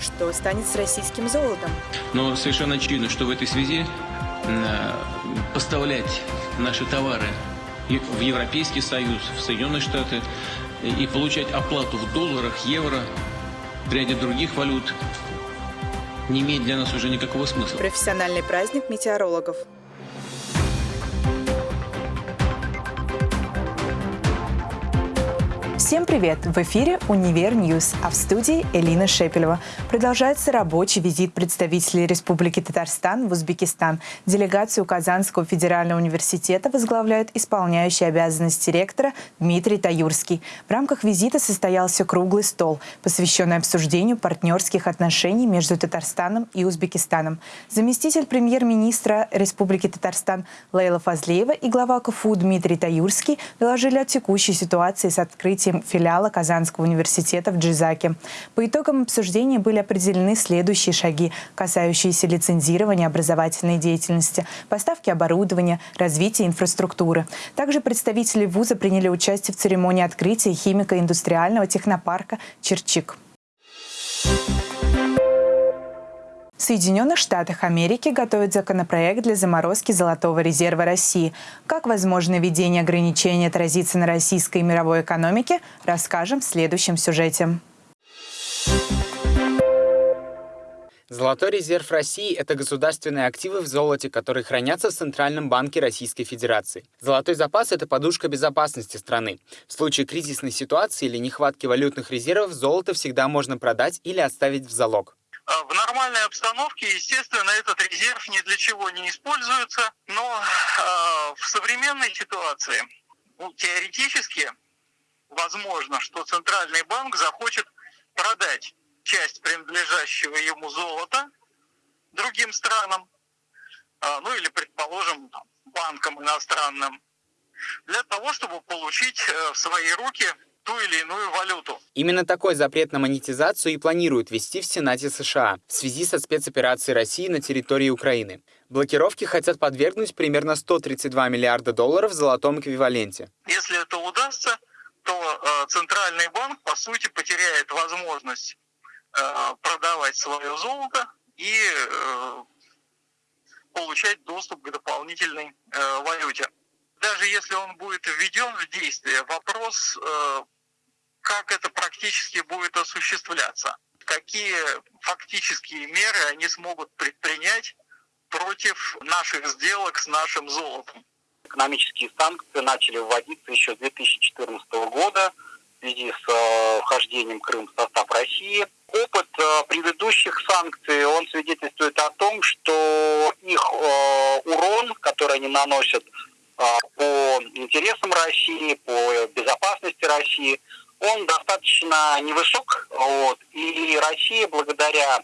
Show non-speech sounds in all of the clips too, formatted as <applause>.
Что станет с российским золотом? Но совершенно очевидно, что в этой связи э, поставлять наши товары в Европейский Союз, в Соединенные Штаты и получать оплату в долларах, евро, в ряде других валют не имеет для нас уже никакого смысла. Профессиональный праздник метеорологов. Всем привет! В эфире «Univer News», а в студии Элина Шепелева. Продолжается рабочий визит представителей Республики Татарстан в Узбекистан. Делегацию Казанского федерального университета возглавляет исполняющий обязанности ректора Дмитрий Таюрский. В рамках визита состоялся круглый стол, посвященный обсуждению партнерских отношений между Татарстаном и Узбекистаном. Заместитель премьер-министра Республики Татарстан Лейла Фазлеева и глава КФУ Дмитрий Таюрский доложили о текущей ситуации с открытием филиала Казанского университета в Джизаке. По итогам обсуждения были определены следующие шаги, касающиеся лицензирования образовательной деятельности, поставки оборудования, развития инфраструктуры. Также представители вуза приняли участие в церемонии открытия химико-индустриального технопарка «Черчик». В Соединенных Штатах Америки готовят законопроект для заморозки золотого резерва России. Как возможно введение ограничений отразится на российской и мировой экономике, расскажем в следующем сюжете. Золотой резерв России – это государственные активы в золоте, которые хранятся в Центральном банке Российской Федерации. Золотой запас – это подушка безопасности страны. В случае кризисной ситуации или нехватки валютных резервов золото всегда можно продать или оставить в залог. А в нормальной обстановке, естественно, этот резерв ни для чего не используется, но э, в современной ситуации ну, теоретически возможно, что Центральный банк захочет продать часть принадлежащего ему золота другим странам, э, ну или, предположим, банкам иностранным, для того, чтобы получить э, в свои руки ту или иную валюту. Именно такой запрет на монетизацию и планируют ввести в Сенате США в связи со спецоперацией России на территории Украины. Блокировки хотят подвергнуть примерно 132 миллиарда долларов в золотом эквиваленте. Если это удастся, то э, Центральный банк, по сути, потеряет возможность э, продавать свое золото и э, получать доступ к дополнительной э, валюте. Даже если он будет введен в действие, вопрос э, как это практически будет осуществляться, какие фактические меры они смогут предпринять против наших сделок с нашим золотом. Экономические санкции начали вводиться еще с 2014 года в связи с э, вхождением Крыма в состав России. Опыт э, предыдущих санкций, он свидетельствует о том, что их урон, который они наносят по интересам России, по безопасности России, он достаточно невысок. Вот, и Россия благодаря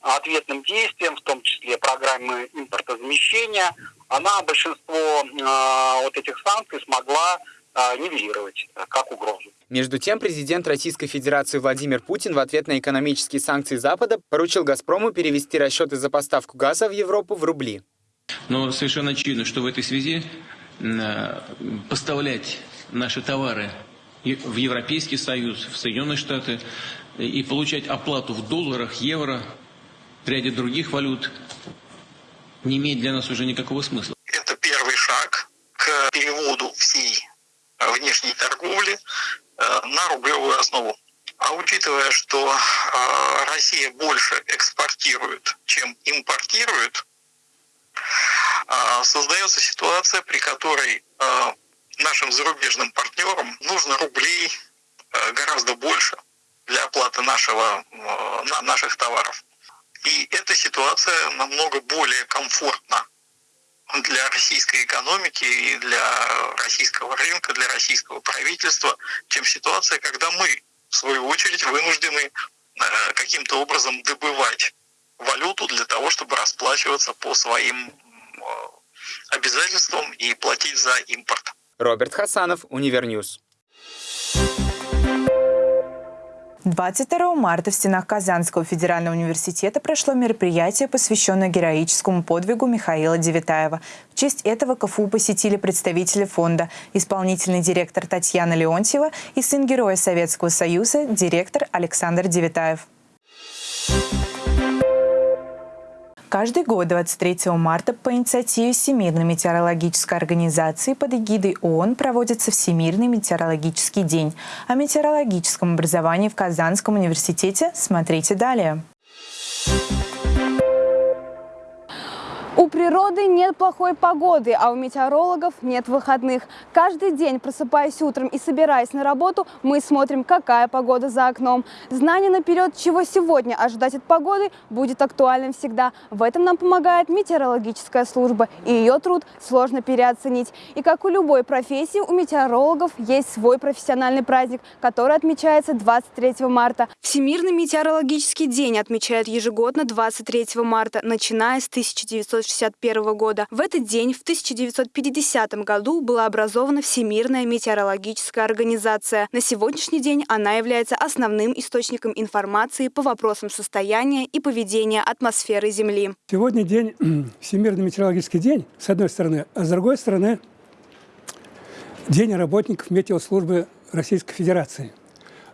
ответным действиям, в том числе программы импортозамещения, она большинство э, вот этих санкций смогла э, нивелировать э, как угрозу. Между тем, президент Российской Федерации Владимир Путин в ответ на экономические санкции Запада поручил «Газпрому» перевести расчеты за поставку газа в Европу в рубли. Но совершенно очевидно, что в этой связи поставлять наши товары в Европейский Союз, в Соединенные Штаты и получать оплату в долларах, евро, в ряде других валют не имеет для нас уже никакого смысла. Это первый шаг к переводу всей внешней торговли э, на рублевую основу. А учитывая, что э, Россия больше экспортирует, чем импортирует, э, создается ситуация, при которой нашим зарубежным партнерам нужно рублей э, гораздо больше для оплаты нашего, э, наших товаров. И эта ситуация намного более комфортна для российской экономики и для российского рынка, для российского правительства, чем ситуация, когда мы, в свою очередь, вынуждены э, каким-то образом добывать валюту для того, чтобы расплачиваться по своим обязательствам и платить за импорт. Роберт Хасанов, Univer News. 22 марта в стенах Казанского федерального университета прошло мероприятие, посвященное героическому подвигу Михаила Девятаева. В честь этого КФУ посетили представители фонда, исполнительный директор Татьяна Леонтьева и сын Героя Советского Союза, директор Александр Девятаев. Каждый год 23 марта по инициативе Всемирной метеорологической организации под эгидой ООН проводится Всемирный метеорологический день. О метеорологическом образовании в Казанском университете смотрите далее. У природы нет плохой погоды, а у метеорологов нет выходных. Каждый день, просыпаясь утром и собираясь на работу, мы смотрим, какая погода за окном. Знание наперед, чего сегодня ожидать от погоды, будет актуальным всегда. В этом нам помогает метеорологическая служба, и ее труд сложно переоценить. И как у любой профессии, у метеорологов есть свой профессиональный праздник, который отмечается 23 марта. Всемирный метеорологический день отмечают ежегодно 23 марта, начиная с 1900 1961 года. В этот день, в 1950 году, была образована Всемирная метеорологическая организация. На сегодняшний день она является основным источником информации по вопросам состояния и поведения атмосферы Земли. Сегодня день, <clears throat> Всемирный метеорологический день, с одной стороны, а с другой стороны, День работников метеослужбы Российской Федерации.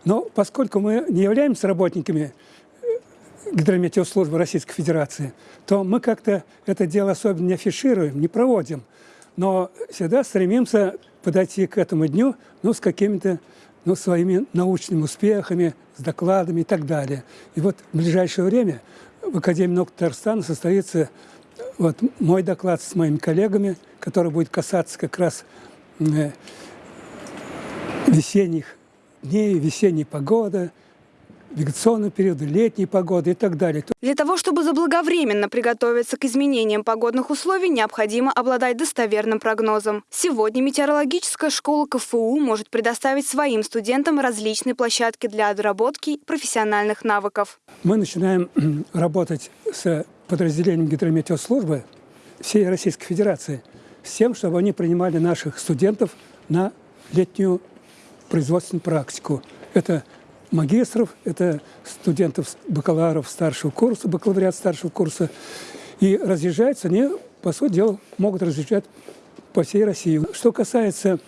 Но поскольку мы не являемся работниками гидрометеослужбы Российской Федерации, то мы как-то это дело особенно не афишируем, не проводим. Но всегда стремимся подойти к этому дню ну, с какими-то ну, своими научными успехами, с докладами и так далее. И вот в ближайшее время в Академии наук Татарстана состоится вот мой доклад с моими коллегами, который будет касаться как раз э, весенних дней, весенней погоды, вегетационного периода, летней погоды и так далее. Для того, чтобы заблаговременно приготовиться к изменениям погодных условий, необходимо обладать достоверным прогнозом. Сегодня метеорологическая школа КФУ может предоставить своим студентам различные площадки для отработки профессиональных навыков. Мы начинаем <clears throat> работать с подразделением гидрометеослужбы всей Российской Федерации с тем, чтобы они принимали наших студентов на летнюю производственную практику. Это магистров, это студентов, бакалавров старшего курса, бакалавриат старшего курса. И разъезжаются они, по сути дела, могут разъезжать по всей России. Что касается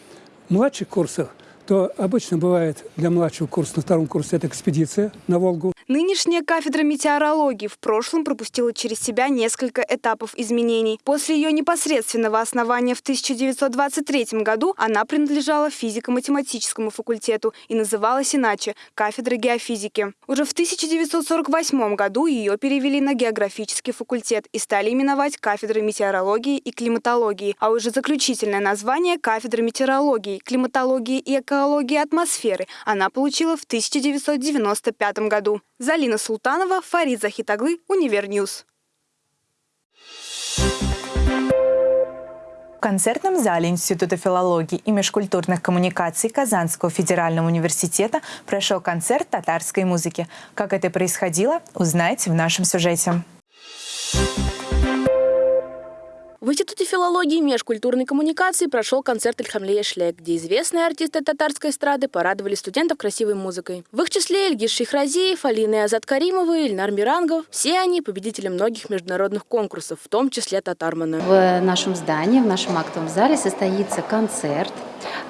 младших курсов, то обычно бывает для младшего курса на втором курсе это экспедиция на Волгу. Нынешняя кафедра метеорологии в прошлом пропустила через себя несколько этапов изменений. После ее непосредственного основания в 1923 году она принадлежала физико-математическому факультету и называлась иначе – кафедра геофизики. Уже в 1948 году ее перевели на географический факультет и стали именовать кафедрой метеорологии и климатологии, а уже заключительное название – кафедра метеорологии, климатологии и экологии атмосферы она получила в 1995 году. Залина Султанова, Фарид Захитоглы, Univer News. В концертном зале Института филологии и межкультурных коммуникаций Казанского федерального университета прошел концерт татарской музыки. Как это происходило, узнаете в нашем сюжете. В Институте филологии и межкультурной коммуникации прошел концерт Ильхамлея Шлек, где известные артисты татарской эстрады порадовали студентов красивой музыкой. В их числе Эльгиш Шихразиев, Алина Азат Каримова, Ильнар Мирангов. Все они победители многих международных конкурсов, в том числе Татармана. В нашем здании, в нашем актовом зале состоится концерт,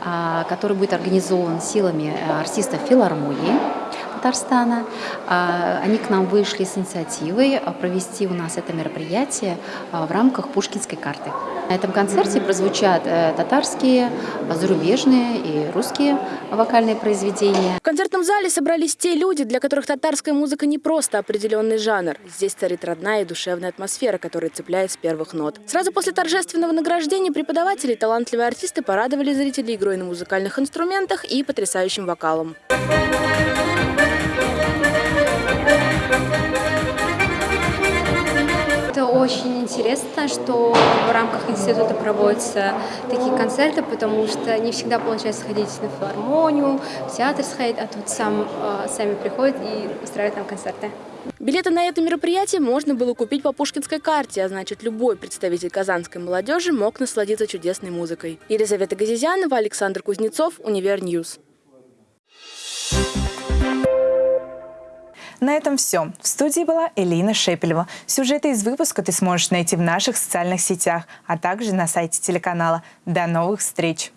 а, который будет организован силами артистов филармонии. Татарстана. А, они к нам вышли с инициативой а, провести у нас это мероприятие а, в рамках Пушкинской карты. На этом концерте прозвучат э, татарские, зарубежные и русские вокальные произведения. В концертном зале собрались те люди, для которых татарская музыка не просто определенный жанр. Здесь царит родная и душевная атмосфера, которая цепляет с первых нот. Сразу после торжественного награждения преподаватели и талантливые артисты порадовали зрителей игрой на музыкальных инструментах и потрясающим вокалом. Это очень интересно, что в рамках института проводятся такие концерты, потому что не всегда получается ходить на филармонию, в театр сходить, а тут сам, э, сами приходят и устраивают там концерты. Билеты на это мероприятие можно было купить по Пушкинской карте, а значит, любой представитель казанской молодежи мог насладиться чудесной музыкой. Елизавета Газизянова, Александр Кузнецов, Univer News. На этом все. В студии была Элина Шепелева. Сюжеты из выпуска ты сможешь найти в наших социальных сетях, а также на сайте телеканала. До новых встреч!